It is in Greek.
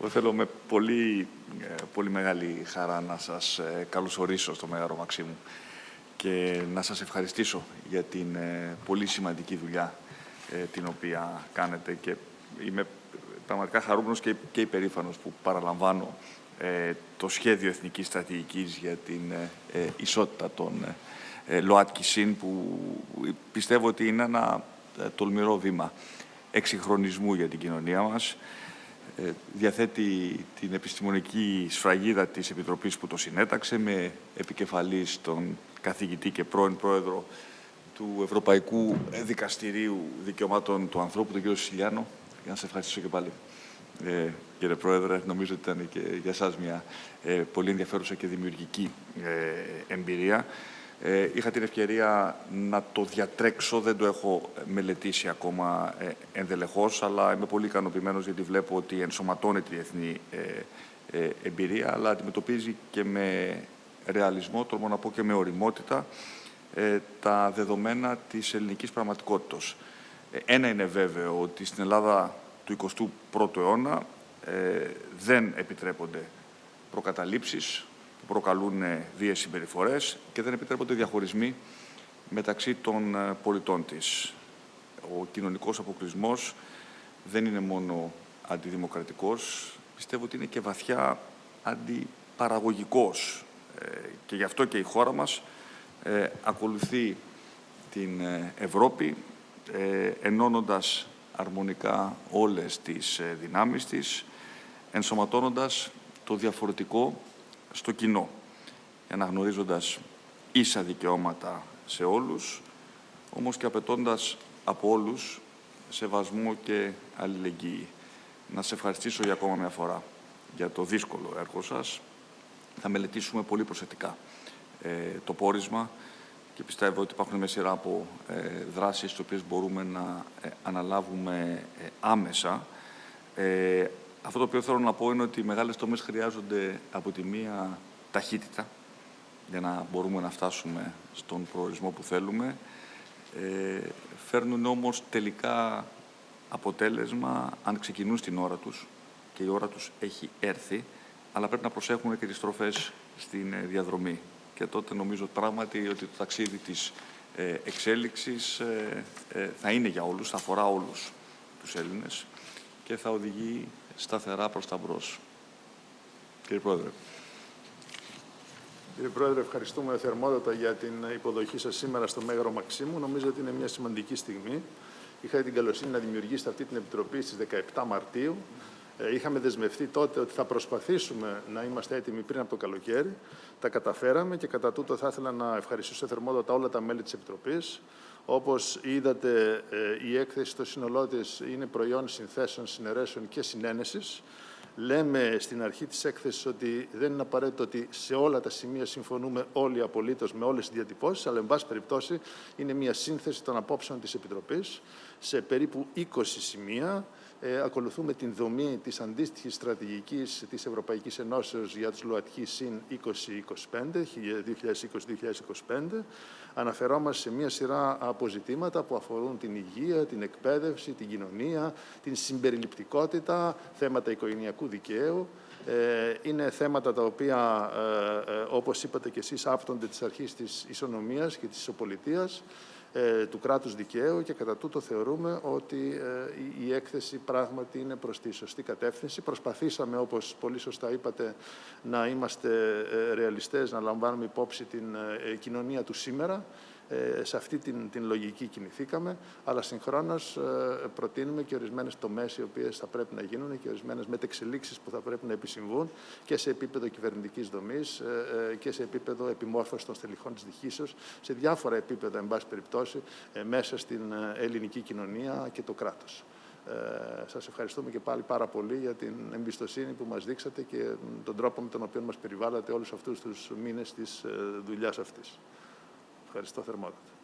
Εγώ θέλω με πολύ, ε, πολύ μεγάλη χαρά να σας ε, καλωσορίσω στο Μέγαρο Μαξίμου και να σας ευχαριστήσω για την ε, πολύ σημαντική δουλειά την οποία κάνετε και είμαι πραγματικά χαρούμενος και, και υπερήφανος που παραλαμβάνω το σχέδιο εθνικής στρατηγικής για την ισότητα των ΛΟΑΤΚΙ ΣΥΝ που πιστεύω ότι είναι ένα τολμηρό βήμα εξυγχρονισμού για την κοινωνία μας. ε, διαθέτει την επιστημονική σφραγίδα της Επιτροπής που το συνέταξε με επικεφαλής τον καθηγητή και πρώην πρόεδρο του Ευρωπαϊκού Δικαστηρίου Δικαιωμάτων του Ανθρώπου, τον κύριο Σιλιάνο. Για να σε ευχαριστήσω και πάλι. Ε, κύριε Πρόεδρε, νομίζω ότι ήταν και για σας μια ε, πολύ ενδιαφέρουσα και δημιουργική ε, εμπειρία. Ε, είχα την ευκαιρία να το διατρέξω, δεν το έχω μελετήσει ακόμα ε, ενδελεχώς, αλλά είμαι πολύ ικανοποιημένος γιατί βλέπω ότι ενσωματώνει τη διεθνή ε, ε, εμπειρία, αλλά αντιμετωπίζει και με ρεαλισμό, τολμώ να πω και με οριμότητα, ε, τα δεδομένα της ελληνικής πραγματικότητας. Ένα είναι βέβαιο ότι στην Ελλάδα του 21ου αιώνα δεν επιτρέπονται προκαταλήψεις, προκαλούν βίες συμπεριφορές και δεν επιτρέπονται διαχωρισμοί μεταξύ των ε, πολιτών της. Ο κοινωνικός αποκλεισμός δεν είναι μόνο αντιδημοκρατικός, πιστεύω ότι είναι και βαθιά αντιπαραγωγικός. Ε, και γι' αυτό και η χώρα μας ε, ακολουθεί την Ευρώπη, ενώνοντας αρμονικά όλες τις δυνάμεις της, ενσωματώνοντας το διαφορετικό στο κοινό, αναγνωρίζοντας ίσα δικαιώματα σε όλους, όμως και απαιτώντας από όλους σεβασμό και αλληλεγγύη. Να σε ευχαριστήσω για ακόμα μια φορά για το δύσκολο έργο σας. Θα μελετήσουμε πολύ προσεκτικά ε, το πόρισμα και πιστεύω ότι υπάρχουν μια σειρά από ε, δράσεις τις οποίες μπορούμε να ε, αναλάβουμε ε, άμεσα. Αυτό το οποίο θέλω να πω είναι ότι οι μεγάλες τομές χρειάζονται από τη μία ταχύτητα για να μπορούμε να φτάσουμε στον προορισμό που θέλουμε. Ε, φέρνουν όμως τελικά αποτέλεσμα αν ξεκινούν στην ώρα τους και η ώρα τους έχει έρθει, αλλά πρέπει να προσέχουμε και τις στροφές στην ε, διαδρομή. Και τότε νομίζω πράγματι ότι το ταξίδι της ε, εξέλιξης ε, θα είναι για όλους, θα αφορά όλους τους Έλληνες και θα οδηγεί σταθερά προς τα μπρος. Κύριε Πρόεδρε. Κύριε Πρόεδρε, ευχαριστούμε θερμότατα για την υποδοχή σας σήμερα στο Μέγαρο Μαξίμου. Νομίζω ότι είναι μια σημαντική στιγμή. Είχα την καλοσύνη να δημιουργήσετε αυτή την Επιτροπή στις 17 Μαρτίου. Ε, είχαμε δεσμευτεί τότε ότι θα προσπαθήσουμε να είμαστε έτοιμοι πριν από το καλοκαίρι. Τα καταφέραμε και κατά τούτο θα ήθελα να ευχαριστήσω θερμότατα όλα τα μέλη της Επιτροπής. Όπως είδατε, ε, η έκθεση στο σύνολό της είναι προϊόν συνθέσεων, συνερέσεων και συνένεσης. Λέμε στην αρχή της έκθεσης ότι δεν είναι απαραίτητο ότι σε όλα τα σημεία συμφωνούμε όλοι απολύτως με όλες τις διατυπώσεις, αλλά εν πάση περιπτώσει είναι μια σύνθεση των απόψεων της Επιτροπής σε περίπου 20 σημεία ε, ακολουθούμε την δομή της αντίστοιχης στρατηγικής της Ευρωπαϊκής Ενώσεως για τους ΛΟΑΤΧΙ ΣΥΝ 2025, 2020-2025. Αναφερόμαστε σε μια σειρά αποζητήματα που αφορούν την υγεία, την εκπαίδευση, την κοινωνία, την συμπεριληπτικότητα, θέματα οικογενειακού δικαίου, ε, είναι θέματα τα οποία, ε, ε, όπως είπατε και εσείς, άφτονται της αρχής της ισονομίας και της ισοπολιτείας. Ε, του κράτους δικαίου και κατά τούτο θεωρούμε ότι ε, η έκθεση πράγματι είναι προς τη σωστή κατεύθυνση. Προσπαθήσαμε, όπως πολύ σωστά είπατε, να είμαστε ε, ρεαλιστές, να λαμβάνουμε υπόψη την κοινωνία του σήμερα ε, σε αυτή την, την λογική κινηθήκαμε, αλλά συγχρόνως ε, προτείνουμε και ορισμένες τομές οι οποίες θα πρέπει να γίνουν και ορισμένες μετεξελίξεις που θα πρέπει να επισυμβούν και σε επίπεδο κυβερνητικής δομής ε, και σε επίπεδο επιμόρφωσης των στελεχών της διχήσεως, σε διάφορα επίπεδα, εν πάση περιπτώσει, μέσα στην ελληνική κοινωνία και το κράτος. Ε, σας ευχαριστούμε και πάλι πάρα πολύ για την εμπιστοσύνη που μας δείξατε και τον τρόπο με τον οποίο μας περιβάλλατε όλους αυτούς τους μήνες της δουλειάς αυτής. Ευχαριστώ θερμότατα.